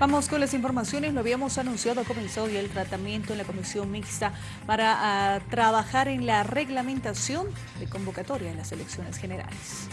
Vamos con las informaciones. Lo habíamos anunciado, ha comenzado ya el tratamiento en la comisión mixta para uh, trabajar en la reglamentación de convocatoria en las elecciones generales.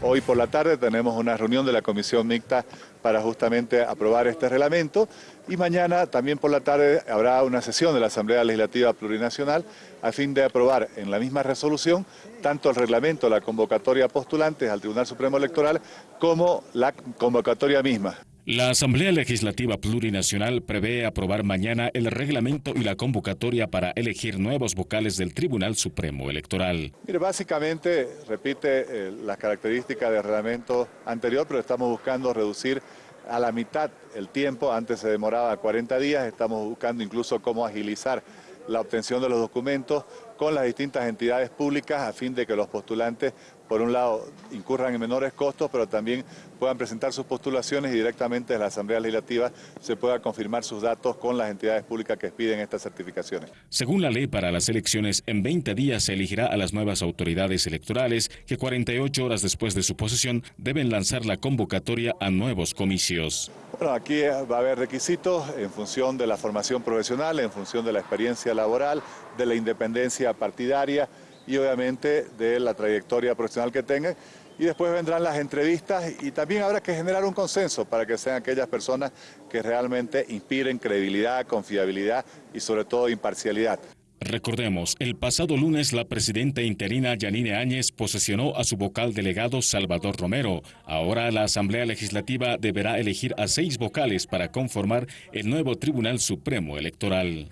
Hoy por la tarde tenemos una reunión de la comisión mixta para justamente aprobar este reglamento y mañana también por la tarde habrá una sesión de la Asamblea Legislativa Plurinacional a fin de aprobar en la misma resolución tanto el reglamento, la convocatoria postulantes al Tribunal Supremo Electoral como la convocatoria misma. La Asamblea Legislativa Plurinacional prevé aprobar mañana el reglamento y la convocatoria para elegir nuevos vocales del Tribunal Supremo Electoral. Mire, básicamente repite eh, las características del reglamento anterior, pero estamos buscando reducir a la mitad el tiempo, antes se demoraba 40 días, estamos buscando incluso cómo agilizar la obtención de los documentos con las distintas entidades públicas a fin de que los postulantes, por un lado, incurran en menores costos, pero también puedan presentar sus postulaciones y directamente en la Asamblea Legislativa se pueda confirmar sus datos con las entidades públicas que piden estas certificaciones. Según la ley para las elecciones, en 20 días se elegirá a las nuevas autoridades electorales que 48 horas después de su posesión deben lanzar la convocatoria a nuevos comicios. Bueno, aquí va a haber requisitos en función de la formación profesional, en función de la experiencia laboral, de la independencia partidaria y obviamente de la trayectoria profesional que tengan. Y después vendrán las entrevistas y también habrá que generar un consenso para que sean aquellas personas que realmente inspiren credibilidad, confiabilidad y sobre todo imparcialidad. Recordemos, el pasado lunes la presidenta interina Yanine Áñez posesionó a su vocal delegado Salvador Romero. Ahora la Asamblea Legislativa deberá elegir a seis vocales para conformar el nuevo Tribunal Supremo Electoral.